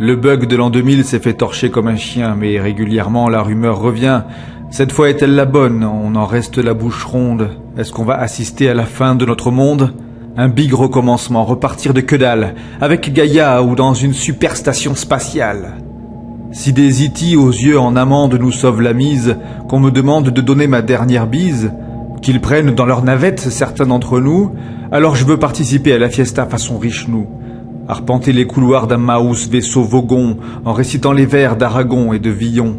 Le bug de l'an 2000 s'est fait torcher comme un chien, mais régulièrement la rumeur revient. Cette fois est-elle la bonne? On en reste la bouche ronde. Est-ce qu'on va assister à la fin de notre monde? Un big recommencement, repartir de que dalle, avec Gaïa ou dans une super station spatiale. Si des IT aux yeux en amande nous sauvent la mise, qu'on me demande de donner ma dernière bise, qu'ils prennent dans leur navette certains d'entre nous, alors je veux participer à la fiesta façon riche nous arpenter les couloirs d'un Maus vaisseau Vogon en récitant les vers d'Aragon et de Villon.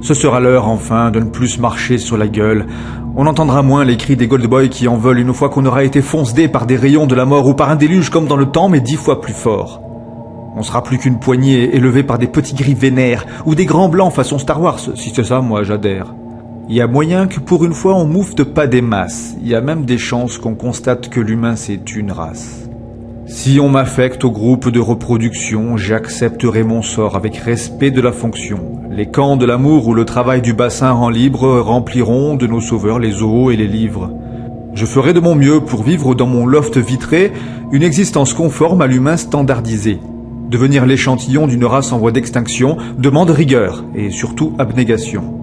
Ce sera l'heure enfin de ne plus marcher sur la gueule. On entendra moins les cris des Goldboys qui en veulent une fois qu'on aura été foncedé par des rayons de la mort ou par un déluge comme dans le temps mais dix fois plus fort. On sera plus qu'une poignée élevée par des petits gris vénères ou des grands blancs façon Star Wars. Si c'est ça, moi j'adhère. Il y a moyen que pour une fois on moufte pas des masses. Il y a même des chances qu'on constate que l'humain c'est une race. Si on m'affecte au groupe de reproduction, j'accepterai mon sort avec respect de la fonction. Les camps de l'amour ou le travail du bassin rend libre rempliront de nos sauveurs les eaux et les livres. Je ferai de mon mieux pour vivre dans mon loft vitré une existence conforme à l'humain standardisé. Devenir l'échantillon d'une race en voie d'extinction demande rigueur et surtout abnégation.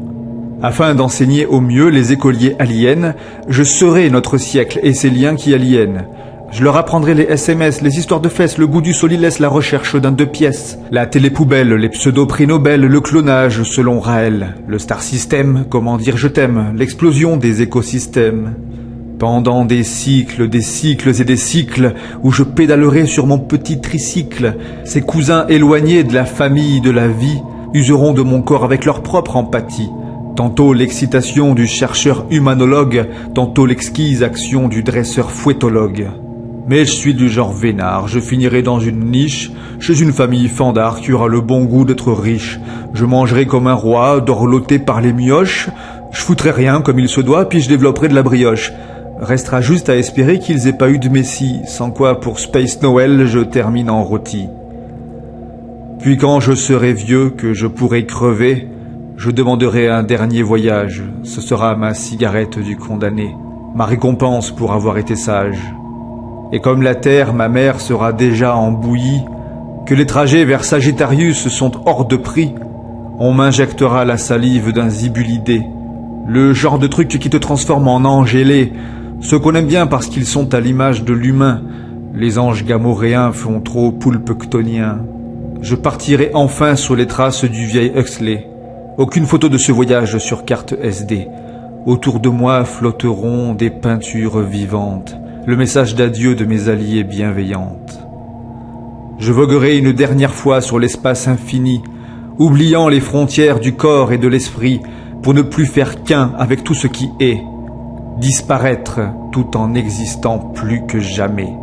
Afin d'enseigner au mieux les écoliers aliens, je serai notre siècle et ses liens qui aliènent. Je leur apprendrai les SMS, les histoires de fesses, le goût du solilès, la recherche d'un deux pièces, la télépoubelle, les pseudo-prix Nobel, le clonage selon Raël, le star system, comment dire je t'aime, l'explosion des écosystèmes. Pendant des cycles, des cycles et des cycles, où je pédalerai sur mon petit tricycle, ces cousins éloignés de la famille, de la vie, useront de mon corps avec leur propre empathie. Tantôt l'excitation du chercheur humanologue, tantôt l'exquise action du dresseur fouettologue. Mais je suis du genre vénard, je finirai dans une niche, chez une famille fandard qui aura le bon goût d'être riche. Je mangerai comme un roi, dorloté par les mioches, je foutrai rien comme il se doit, puis je développerai de la brioche. Restera juste à espérer qu'ils aient pas eu de messie, sans quoi pour Space Noël je termine en rôti. Puis quand je serai vieux, que je pourrai crever, je demanderai un dernier voyage, ce sera ma cigarette du condamné, ma récompense pour avoir été sage et comme la terre, ma mère, sera déjà en bouillie, que les trajets vers Sagittarius sont hors de prix, on m'injectera la salive d'un zibulidé, le genre de truc qui te transforme en ange ailé, ceux qu'on aime bien parce qu'ils sont à l'image de l'humain, les anges gamoréens font trop poulpe Je partirai enfin sur les traces du vieil Huxley. Aucune photo de ce voyage sur carte SD. Autour de moi flotteront des peintures vivantes le message d'adieu de mes alliés bienveillantes. Je voguerai une dernière fois sur l'espace infini, oubliant les frontières du corps et de l'esprit, pour ne plus faire qu'un avec tout ce qui est, disparaître tout en n'existant plus que jamais.